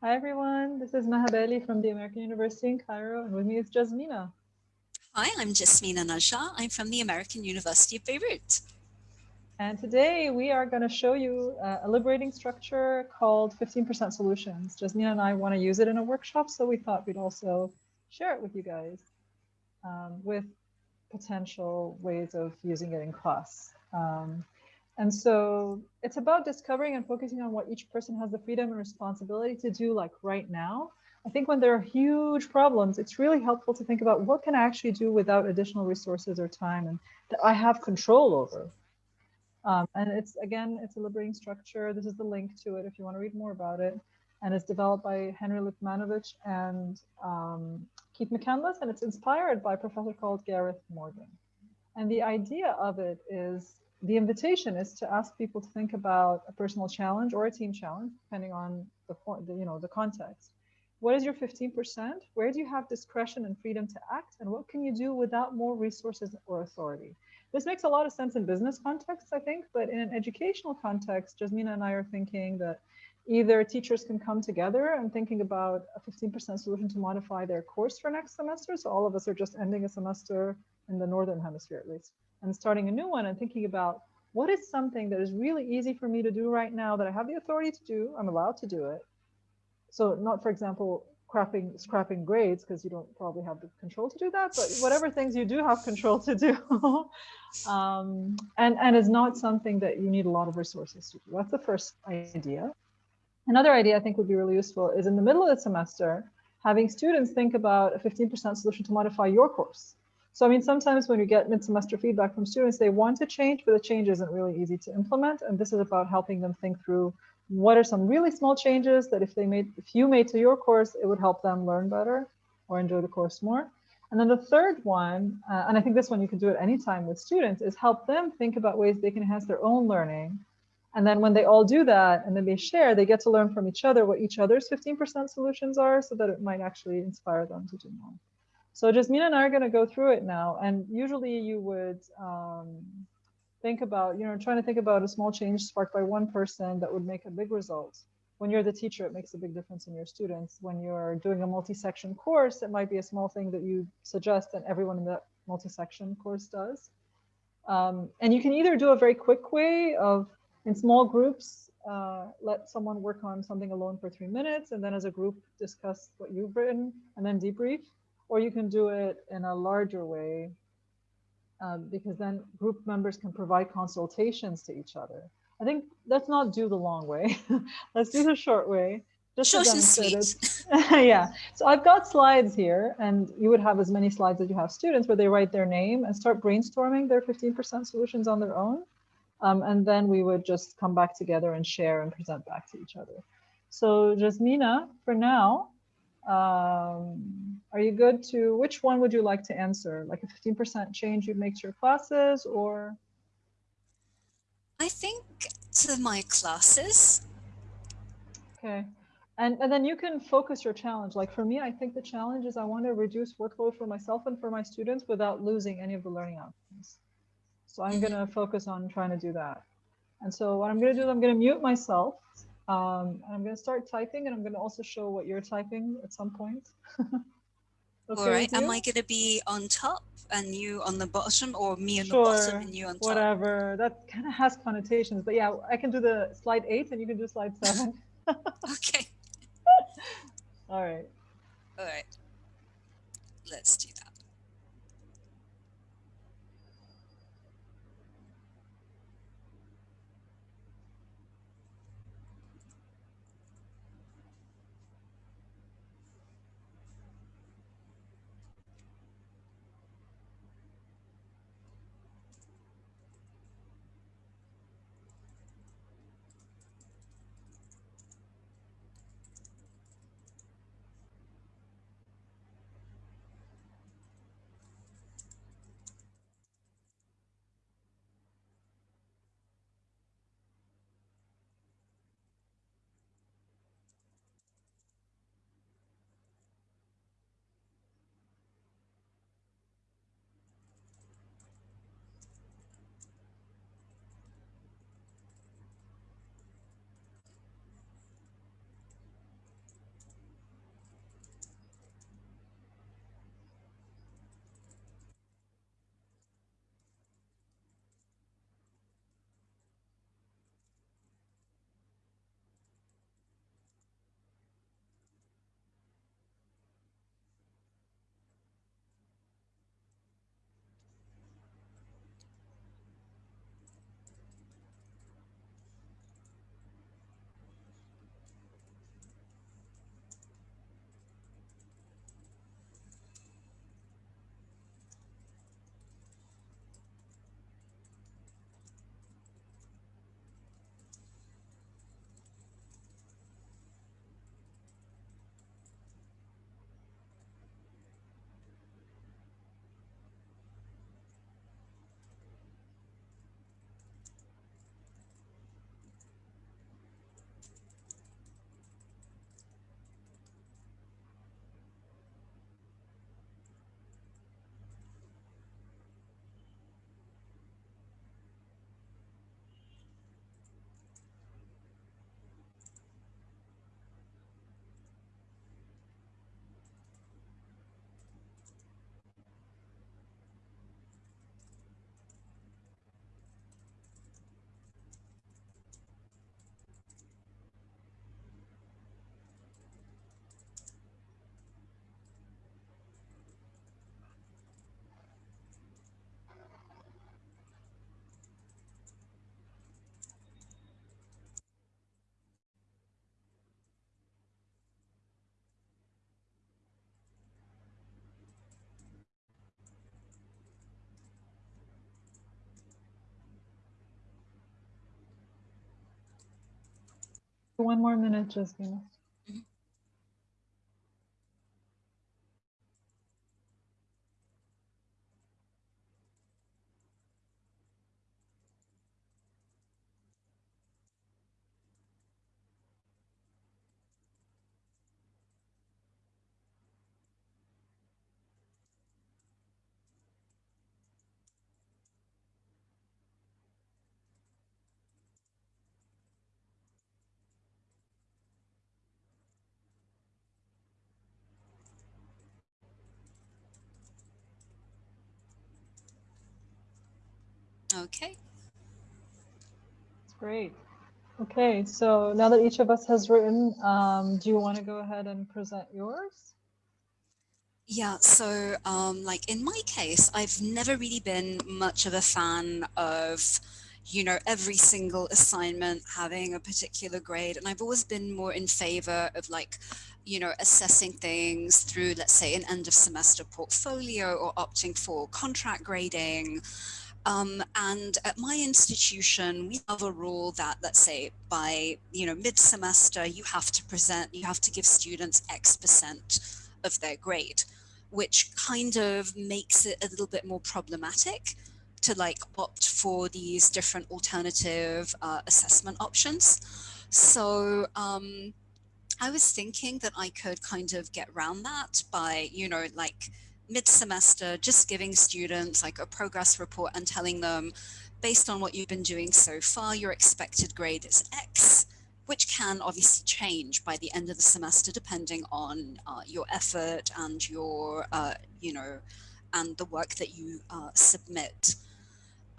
Hi, everyone. This is Maha Bali from the American University in Cairo, and with me is Jasmina. Hi, I'm Jasmina Najah. I'm from the American University of Beirut. And today we are going to show you uh, a liberating structure called 15% Solutions. Jasmina and I want to use it in a workshop, so we thought we'd also share it with you guys um, with potential ways of using it in class. Um, and so it's about discovering and focusing on what each person has the freedom and responsibility to do like right now. I think when there are huge problems, it's really helpful to think about what can I actually do without additional resources or time and that I have control over. Um, and it's, again, it's a liberating structure. This is the link to it if you want to read more about it. And it's developed by Henri Lipmanowicz and um, Keith McCandless, and it's inspired by a professor called Gareth Morgan. And the idea of it is the invitation is to ask people to think about a personal challenge or a team challenge, depending on the, the you know the context. What is your 15%? Where do you have discretion and freedom to act? And what can you do without more resources or authority? This makes a lot of sense in business contexts, I think, but in an educational context, Jasmina and I are thinking that either teachers can come together and thinking about a 15% solution to modify their course for next semester. So all of us are just ending a semester in the Northern hemisphere at least and starting a new one and thinking about what is something that is really easy for me to do right now that I have the authority to do, I'm allowed to do it. So not, for example, scrapping, scrapping grades because you don't probably have the control to do that, but whatever things you do have control to do. um, and, and is not something that you need a lot of resources to do. That's the first idea. Another idea I think would be really useful is in the middle of the semester, having students think about a 15% solution to modify your course. So, I mean, sometimes when you get mid-semester feedback from students, they want to change, but the change isn't really easy to implement. And this is about helping them think through what are some really small changes that if they made, if you made to your course, it would help them learn better or enjoy the course more. And then the third one, uh, and I think this one you can do at any time with students, is help them think about ways they can enhance their own learning. And then when they all do that and then they share, they get to learn from each other what each other's 15% solutions are so that it might actually inspire them to do more. So Jasmina and I are going to go through it now. And usually you would um, think about, you know, trying to think about a small change sparked by one person that would make a big result. When you're the teacher, it makes a big difference in your students. When you're doing a multi-section course, it might be a small thing that you suggest and everyone in that multi-section course does. Um, and you can either do a very quick way of in small groups, uh, let someone work on something alone for three minutes and then as a group discuss what you've written and then debrief or you can do it in a larger way um, because then group members can provide consultations to each other. I think let's not do the long way. let's do the short way. Just Short and sweet. yeah. So I've got slides here, and you would have as many slides as you have students where they write their name and start brainstorming their 15% solutions on their own. Um, and then we would just come back together and share and present back to each other. So Jasmina, for now, um, are you good to, which one would you like to answer? Like a 15% change you'd make to your classes or? I think to my classes. Okay. And, and then you can focus your challenge. Like for me, I think the challenge is I want to reduce workload for myself and for my students without losing any of the learning outcomes. So I'm going to mm-hmm. focus on trying to do that. And so what I'm going to do is I'm going to mute myself um, and I'm going to start typing and I'm going to also show what you're typing at some point. okay All right. Am I going to be on top and you on the bottom or me on sure, the bottom and you on top? Whatever. That kind of has connotations. But yeah, I can do the slide eight and you can do slide seven. okay. All right. All right. Let's do that. One more minute, just Jasmina. Okay. That's great. Okay, so now that each of us has written, um, do you want to go ahead and present yours? Yeah, so um, like in my case, I've never really been much of a fan of, you know, every single assignment having a particular grade. And I've always been more in favor of like, you know, assessing things through, let's say, an end of semester portfolio or opting for contract grading. Um, and at my institution, we have a rule that, let's say, by you know mid-semester, you have to present, you have to give students X percent of their grade, which kind of makes it a little bit more problematic to like opt for these different alternative uh, assessment options. So um, I was thinking that I could kind of get around that by, you know, like mid-semester, just giving students like a progress report and telling them, based on what you've been doing so far, your expected grade is X, which can obviously change by the end of the semester, depending on uh, your effort and your, uh, you know, and the work that you uh, submit.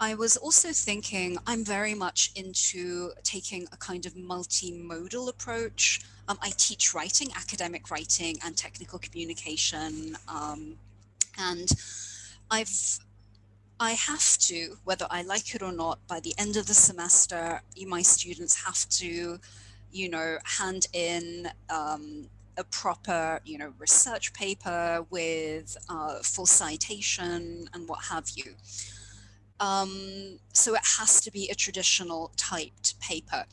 I was also thinking I'm very much into taking a kind of multimodal approach. Um, I teach writing, academic writing and technical communication um, and I've I have to, whether I like it or not, by the end of the semester, my students have to, you know, hand in um, a proper, you know, research paper with uh, full citation and what have you. Um, so it has to be a traditional typed paper.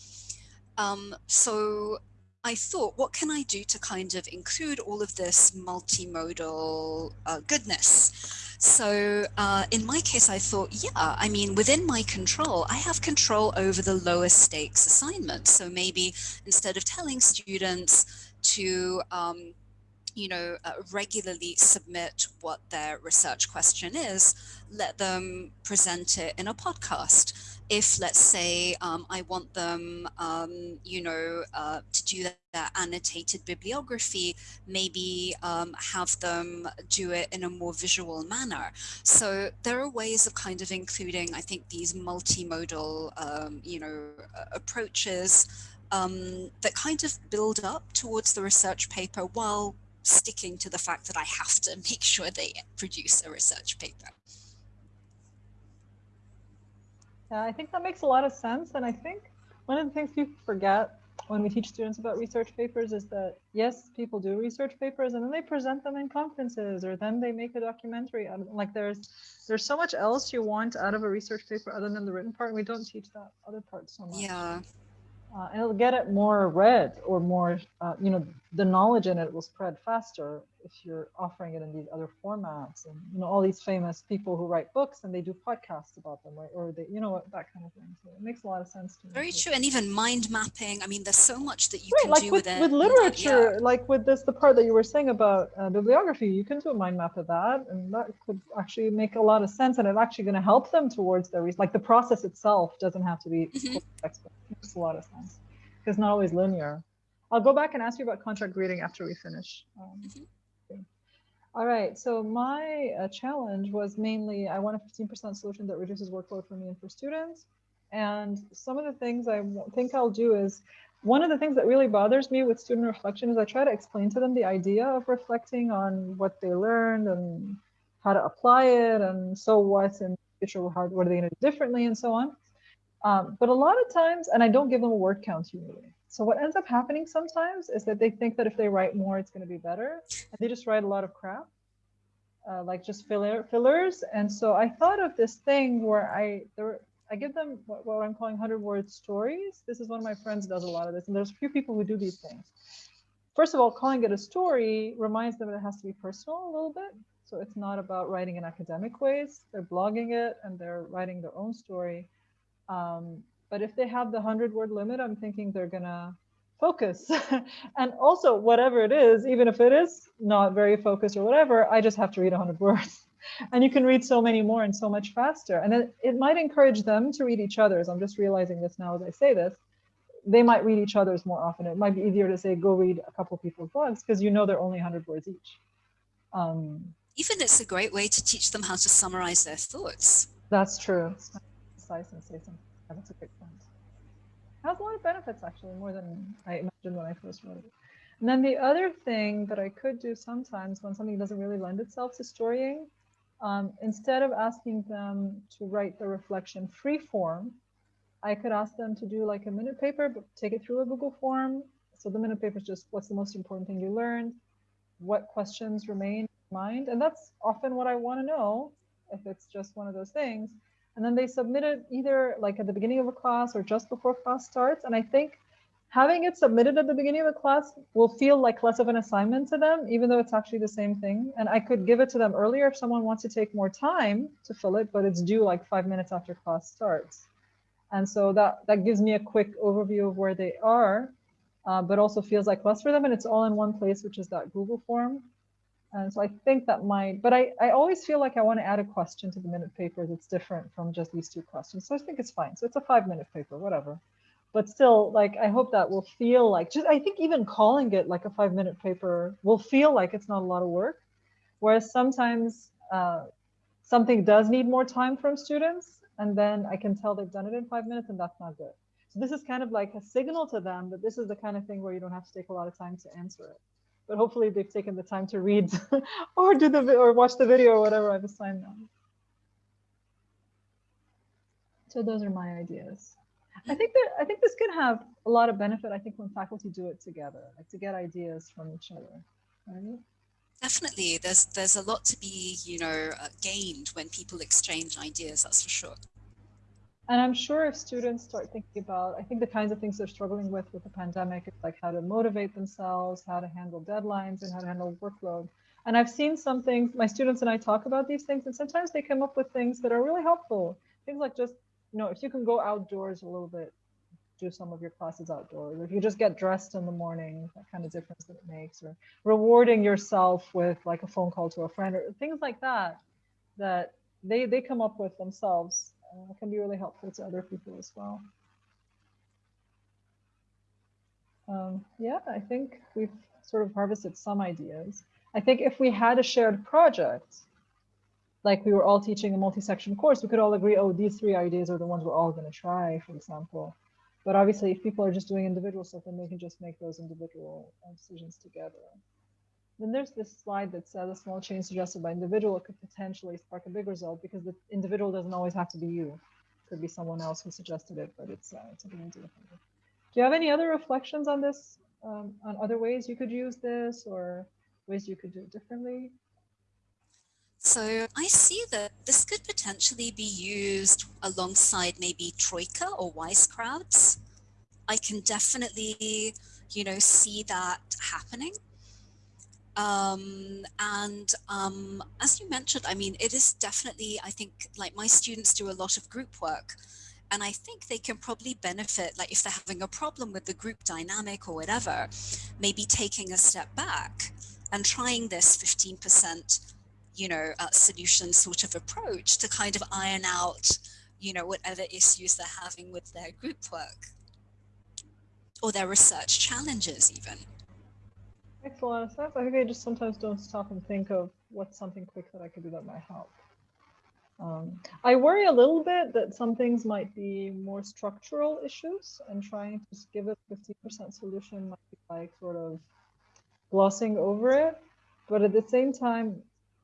Um, so I thought, what can I do to kind of include all of this multimodal uh, goodness? So uh, in my case, I thought, yeah, I mean, within my control, I have control over the lowest stakes assignments. So maybe instead of telling students to, um, you know, uh, regularly submit what their research question is, let them present it in a podcast if let's say um, I want them, um, you know, uh, to do that annotated bibliography, maybe um, have them do it in a more visual manner. So there are ways of kind of including, I think, these multimodal, um, you know, approaches um, that kind of build up towards the research paper while sticking to the fact that I have to make sure they produce a research paper. Yeah, I think that makes a lot of sense. And I think one of the things people forget when we teach students about research papers is that yes, people do research papers and then they present them in conferences or then they make a documentary. Like there's there's so much else you want out of a research paper other than the written part. We don't teach that other part so much. Yeah uh, and it'll get it more read or more, uh, you know, the knowledge in it will spread faster if you're offering it in these other formats. And, you know, all these famous people who write books and they do podcasts about them, right? Or they, you know, that kind of thing. So it makes a lot of sense to me. Very true. And even mind mapping. I mean, there's so much that you right, can like do with, with, with literature, yeah. like with this, the part that you were saying about uh, bibliography, you can do a mind map of that. And that could actually make a lot of sense. And it's actually going to help them towards their, like the process itself doesn't have to be mm -hmm. Makes a lot of sense it's not always linear. I'll go back and ask you about contract grading after we finish. Um, mm -hmm. All right, so my uh, challenge was mainly I want a 15% solution that reduces workload for me and for students. And some of the things I think I'll do is, one of the things that really bothers me with student reflection is I try to explain to them the idea of reflecting on what they learned and how to apply it and so what and future, how, what are they going to do differently and so on. Um, but a lot of times, and I don't give them a word count usually. So what ends up happening sometimes is that they think that if they write more, it's going to be better. And they just write a lot of crap, uh, like just filler, fillers. And so I thought of this thing where I, there, I give them what, what I'm calling 100 word stories. This is one of my friends does a lot of this, and there's a few people who do these things. First of all, calling it a story reminds them that it has to be personal a little bit. So it's not about writing in academic ways. They're blogging it and they're writing their own story. Um, but if they have the 100 word limit, I'm thinking they're going to focus. and also, whatever it is, even if it is not very focused or whatever, I just have to read 100 words and you can read so many more and so much faster. And it, it might encourage them to read each other's. I'm just realizing this now as I say this. They might read each other's more often. It might be easier to say, go read a couple people's blogs because you know they're only 100 words each. Um, Even it's a great way to teach them how to summarize their thoughts. That's true. And say something. That's a great point. It has a lot of benefits, actually, more than I imagined when I first wrote it. And then the other thing that I could do sometimes when something doesn't really lend itself to storying um, instead of asking them to write the reflection free form, I could ask them to do like a minute paper, but take it through a Google form. So the minute paper is just what's the most important thing you learned, what questions remain in mind, and that's often what I want to know if it's just one of those things. And then they submit it either like at the beginning of a class or just before class starts. And I think having it submitted at the beginning of a class will feel like less of an assignment to them, even though it's actually the same thing. And I could give it to them earlier if someone wants to take more time to fill it, but it's due like five minutes after class starts. And so that, that gives me a quick overview of where they are, uh, but also feels like less for them. And it's all in one place, which is that Google form. And so I think that might, but I, I always feel like I want to add a question to the minute paper that's different from just these two questions. So I think it's fine. So it's a five minute paper, whatever but still like i hope that will feel like just i think even calling it like a five minute paper will feel like it's not a lot of work whereas sometimes uh, something does need more time from students and then i can tell they've done it in five minutes and that's not good so this is kind of like a signal to them that this is the kind of thing where you don't have to take a lot of time to answer it but hopefully they've taken the time to read or do the or watch the video or whatever i've assigned them so those are my ideas I think that I think this can have a lot of benefit. I think when faculty do it together, like to get ideas from each other. Right? Definitely, there's there's a lot to be you know uh, gained when people exchange ideas. That's for sure. And I'm sure if students start thinking about, I think the kinds of things they're struggling with with the pandemic is like how to motivate themselves, how to handle deadlines, and how to handle workload. And I've seen some things. My students and I talk about these things, and sometimes they come up with things that are really helpful. Things like just you know, if you can go outdoors a little bit, do some of your classes outdoors. Or if you just get dressed in the morning, that kind of difference that it makes, or rewarding yourself with like a phone call to a friend or things like that, that they, they come up with themselves uh, can be really helpful to other people as well. Um, yeah, I think we've sort of harvested some ideas. I think if we had a shared project, like we were all teaching a multi-section course, we could all agree, oh, these three ideas are the ones we're all going to try, for example. But obviously, if people are just doing individual stuff, then they can just make those individual uh, decisions together. Then there's this slide that says a small change suggested by individual could potentially spark a big result because the individual doesn't always have to be you. It could be someone else who suggested it, but it's, uh, it's a good idea. Do you have any other reflections on this, um, on other ways you could use this or ways you could do it differently? So I see that this could potentially be used alongside maybe Troika or Wise Crowds. I can definitely, you know, see that happening. Um, and um, as you mentioned, I mean, it is definitely, I think, like my students do a lot of group work. And I think they can probably benefit, like if they're having a problem with the group dynamic or whatever, maybe taking a step back and trying this 15% you know, uh, solution sort of approach to kind of iron out, you know, whatever issues they're having with their group work or their research challenges even. Makes a lot of sense. I think I just sometimes don't stop and think of what's something quick that I could do that might help. Um, I worry a little bit that some things might be more structural issues and trying to give a 50% solution might be like sort of glossing over it. But at the same time,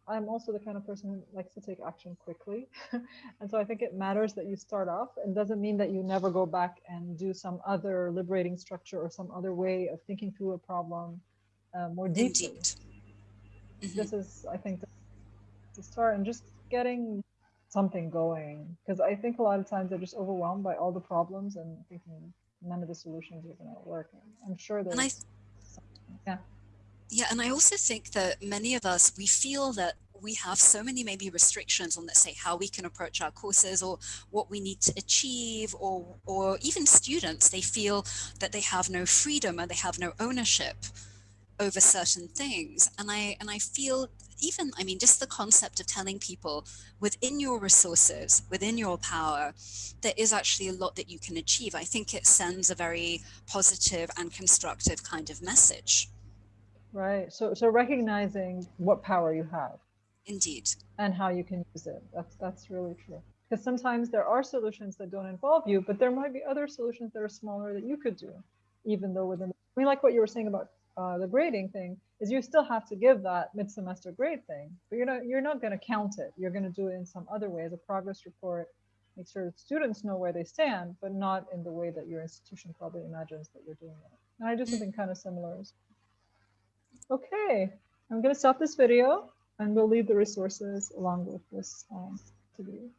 I'm also the kind of person who likes to take action quickly. and so I think it matters that you start off and doesn't mean that you never go back and do some other liberating structure or some other way of thinking through a problem uh, more deeply. Mm -hmm. This is, I think, the start and just getting something going. Because I think a lot of times they're just overwhelmed by all the problems and thinking none of the solutions are going to work. I'm sure there's. And I, yeah. yeah, and I also think that many of us we feel that we have so many maybe restrictions on let's say how we can approach our courses or what we need to achieve or or even students they feel that they have no freedom and they have no ownership over certain things and i and i feel even i mean just the concept of telling people within your resources within your power there is actually a lot that you can achieve i think it sends a very positive and constructive kind of message Right. So so recognizing what power you have indeed and how you can use it. That's that's really true. Because sometimes there are solutions that don't involve you, but there might be other solutions that are smaller that you could do, even though within. I mean, like what you were saying about uh, the grading thing, is you still have to give that mid-semester grade thing, but you're not you're not going to count it. You're going to do it in some other way as a progress report. Make sure students know where they stand, but not in the way that your institution probably imagines that you're doing it. And I do something kind of similar. Okay, I'm going to stop this video and we'll leave the resources along with this um, to you.